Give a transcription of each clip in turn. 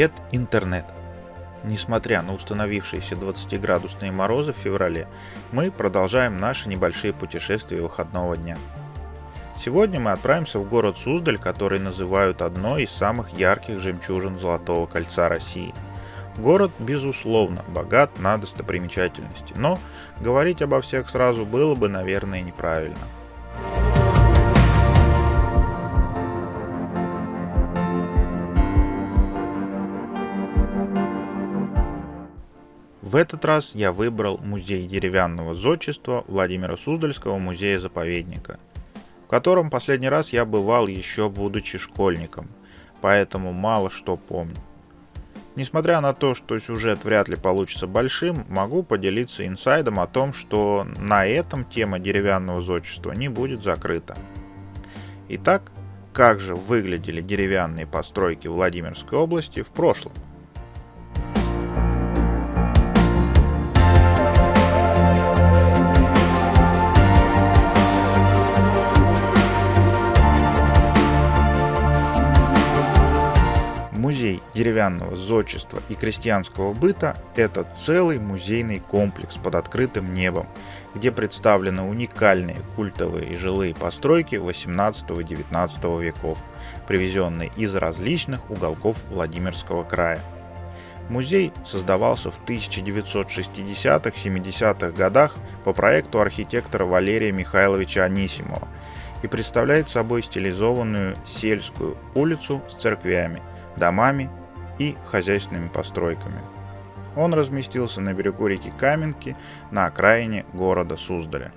Привет, интернет! Несмотря на установившиеся 20-градусные морозы в феврале, мы продолжаем наши небольшие путешествия выходного дня. Сегодня мы отправимся в город Суздаль, который называют одной из самых ярких жемчужин Золотого кольца России. Город, безусловно, богат на достопримечательности, но говорить обо всех сразу было бы, наверное, неправильно – В этот раз я выбрал музей деревянного зодчества Владимира Суздальского музея-заповедника, в котором последний раз я бывал еще будучи школьником, поэтому мало что помню. Несмотря на то, что сюжет вряд ли получится большим, могу поделиться инсайдом о том, что на этом тема деревянного зодчества не будет закрыта. Итак, как же выглядели деревянные постройки Владимирской области в прошлом – деревянного зодчества и крестьянского быта – это целый музейный комплекс под открытым небом, где представлены уникальные культовые и жилые постройки 18-19 веков, привезенные из различных уголков Владимирского края. Музей создавался в 1960-70-х годах по проекту архитектора Валерия Михайловича Анисимова и представляет собой стилизованную сельскую улицу с церквями, домами и хозяйственными постройками. Он разместился на берегу реки Каменки на окраине города Суздаля.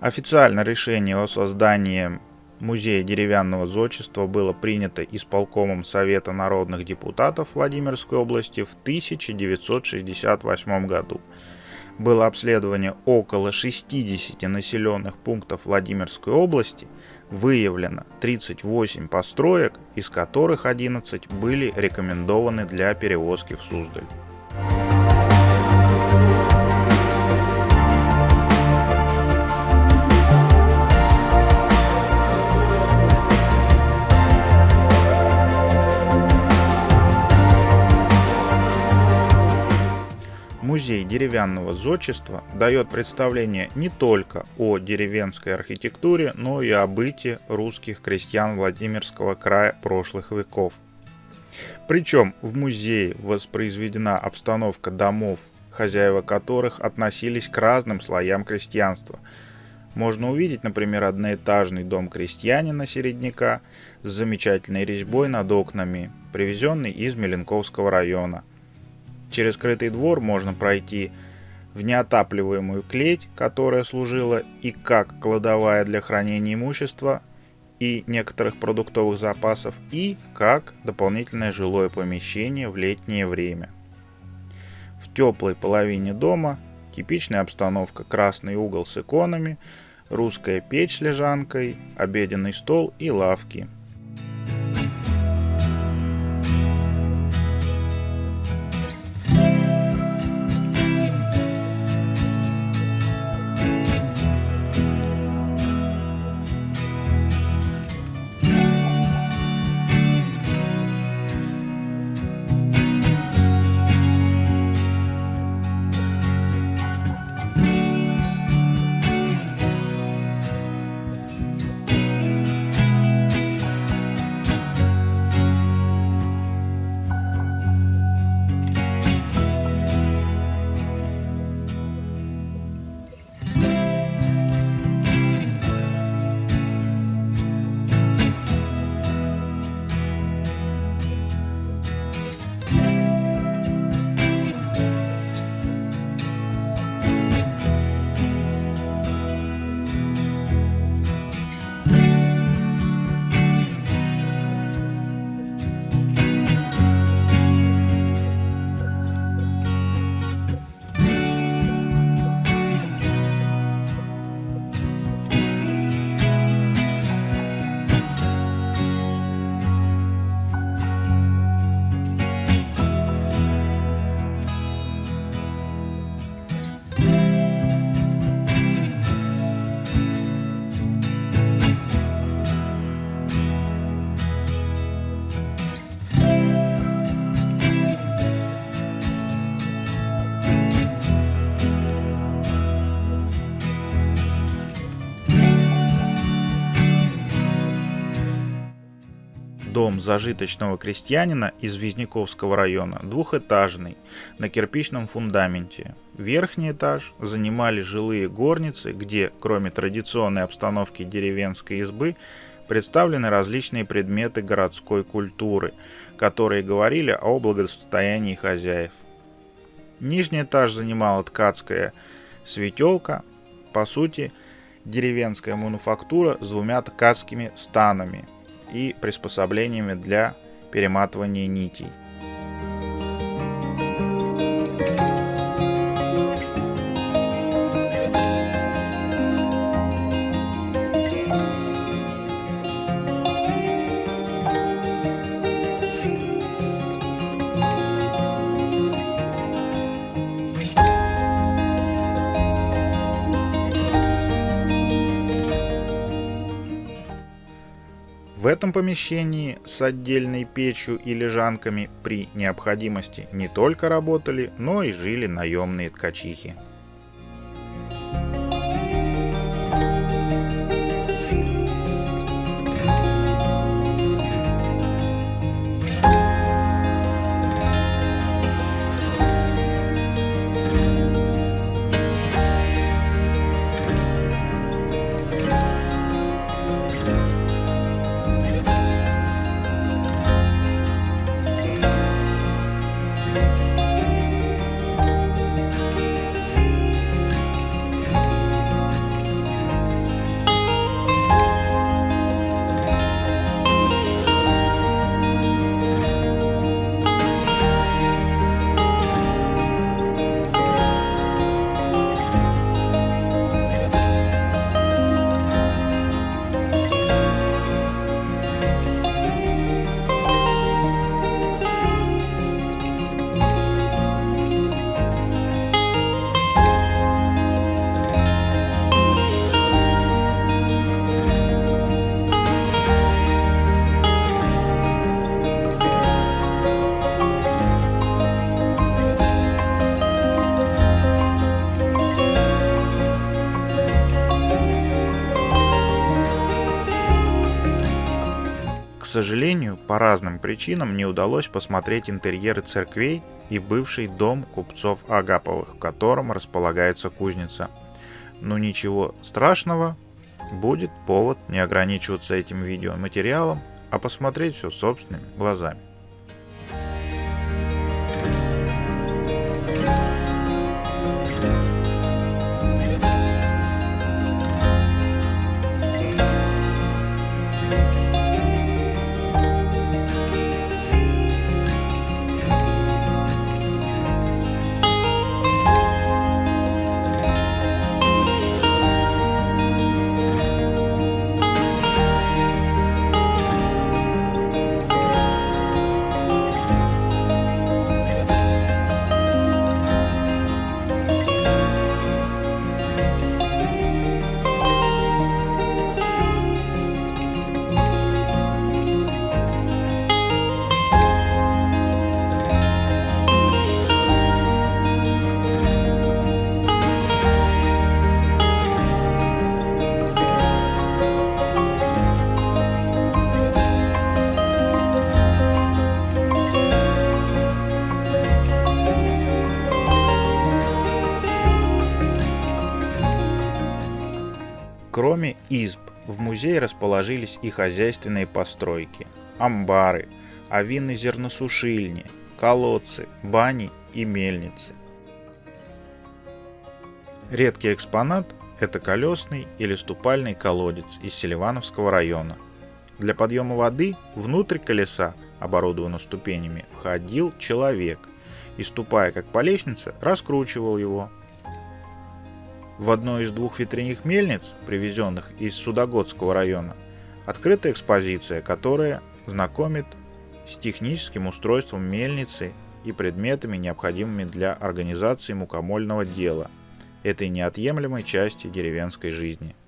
Официально решение о создании Музея деревянного зодчества было принято исполкомом Совета народных депутатов Владимирской области в 1968 году. Было обследование около 60 населенных пунктов Владимирской области – выявлено 38 построек, из которых 11 были рекомендованы для перевозки в Суздаль. Музей деревянного зодчества дает представление не только о деревенской архитектуре, но и о быте русских крестьян Владимирского края прошлых веков. Причем в музее воспроизведена обстановка домов, хозяева которых относились к разным слоям крестьянства. Можно увидеть, например, одноэтажный дом крестьянина середняка с замечательной резьбой над окнами, привезенный из Меленковского района – Через скрытый двор можно пройти в неотапливаемую клеть, которая служила и как кладовая для хранения имущества и некоторых продуктовых запасов, и как дополнительное жилое помещение в летнее время. В теплой половине дома типичная обстановка красный угол с иконами, русская печь с лежанкой, обеденный стол и лавки – зажиточного крестьянина из Визняковского района двухэтажный, на кирпичном фундаменте. Верхний этаж занимали жилые горницы, где, кроме традиционной обстановки деревенской избы, представлены различные предметы городской культуры, которые говорили о благосостоянии хозяев. Нижний этаж занимала ткацкая светелка, по сути, деревенская мануфактура с двумя ткацкими станами и приспособлениями для перематывания нитей. Этом помещении с отдельной печью и лежанками при необходимости не только работали, но и жили наемные ткачихи. Сожалению, по разным причинам не удалось посмотреть интерьеры церквей и бывший дом купцов Агаповых, в котором располагается кузница. Но ничего страшного, будет повод не ограничиваться этим видеоматериалом, а посмотреть все собственными глазами. Кроме изб, в музее расположились и хозяйственные постройки, амбары, авины зерносушильни, колодцы, бани и мельницы. Редкий экспонат – это колесный или ступальный колодец из Селивановского района. Для подъема воды внутрь колеса, оборудованного ступенями, входил человек и, ступая как по лестнице, раскручивал его, в одной из двух ветряных мельниц, привезенных из Судогодского района, открыта экспозиция, которая знакомит с техническим устройством мельницы и предметами, необходимыми для организации мукомольного дела, этой неотъемлемой части деревенской жизни –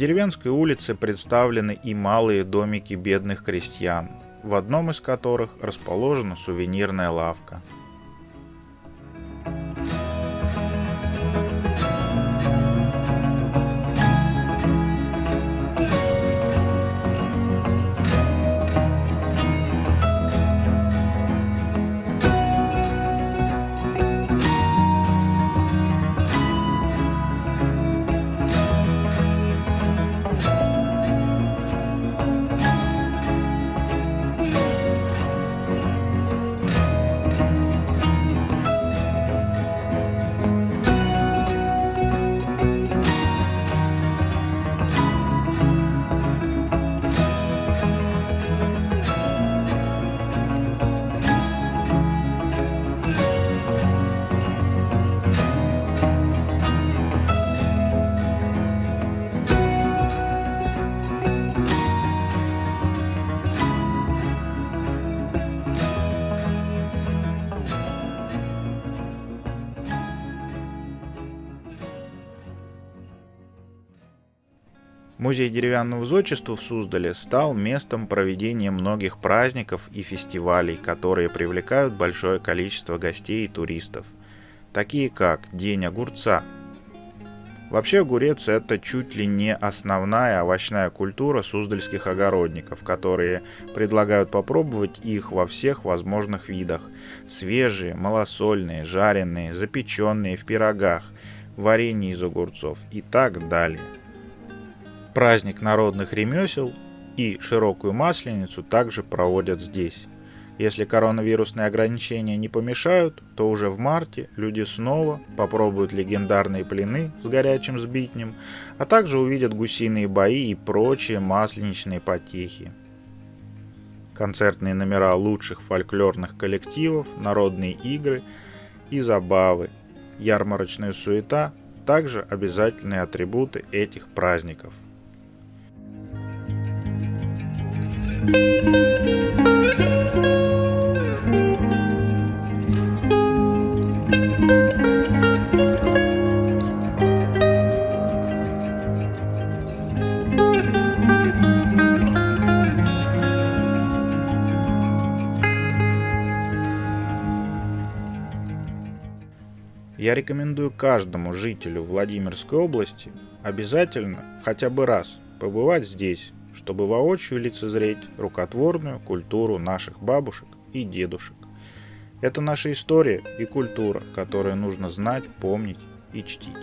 деревенской улице представлены и малые домики бедных крестьян, в одном из которых расположена сувенирная лавка – Музей деревянного зодчества в Суздале стал местом проведения многих праздников и фестивалей, которые привлекают большое количество гостей и туристов, такие как День огурца. Вообще огурец это чуть ли не основная овощная культура суздальских огородников, которые предлагают попробовать их во всех возможных видах. Свежие, малосольные, жареные, запеченные в пирогах, варенье из огурцов и так далее. Праздник народных ремесел и широкую масленицу также проводят здесь. Если коронавирусные ограничения не помешают, то уже в марте люди снова попробуют легендарные плены с горячим сбитнем, а также увидят гусиные бои и прочие масленичные потехи. Концертные номера лучших фольклорных коллективов, народные игры и забавы, ярмарочная суета – также обязательные атрибуты этих праздников – я рекомендую каждому жителю Владимирской области обязательно хотя бы раз побывать здесь, чтобы воочию лицезреть рукотворную культуру наших бабушек и дедушек. Это наша история и культура, которую нужно знать, помнить и чтить.